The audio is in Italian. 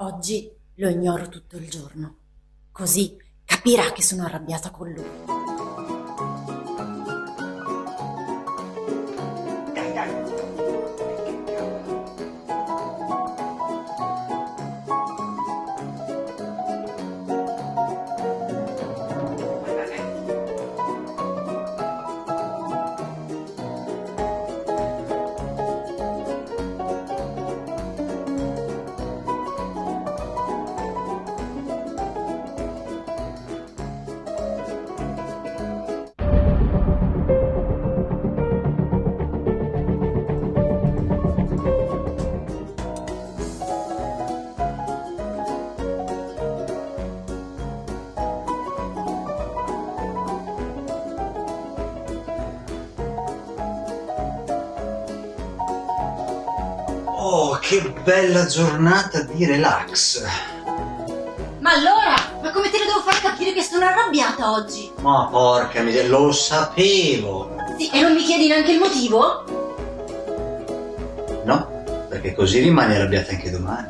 Oggi lo ignoro tutto il giorno. Così capirà che sono arrabbiata con lui. Oh, che bella giornata di relax. Ma allora? Ma come te lo devo far capire che sono arrabbiata oggi? Ma porca miseria, lo sapevo. Sì, e non mi chiedi neanche il motivo? No, perché così rimani arrabbiata anche domani.